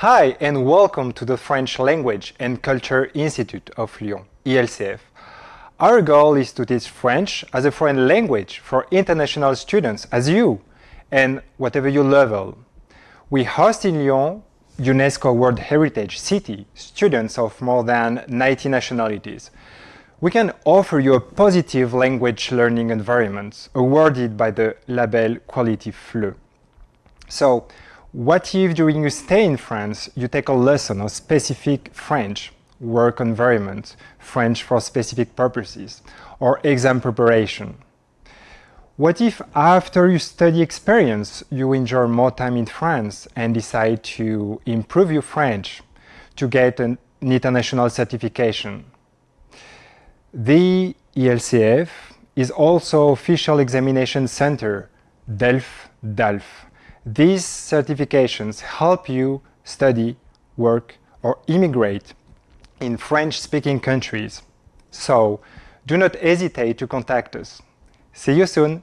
Hi and welcome to the French Language and Culture Institute of Lyon, ILCF. Our goal is to teach French as a foreign language for international students as you and whatever your level. We host in Lyon, UNESCO World Heritage City, students of more than 90 nationalities. We can offer you a positive language learning environment awarded by the label Quality FLE. So, what if during your stay in France you take a lesson of specific French work environment, French for specific purposes, or exam preparation? What if after your study experience you enjoy more time in France and decide to improve your French to get an international certification? The ILCF is also official examination center, DELF DALF. These certifications help you study, work or immigrate in French-speaking countries. So do not hesitate to contact us. See you soon!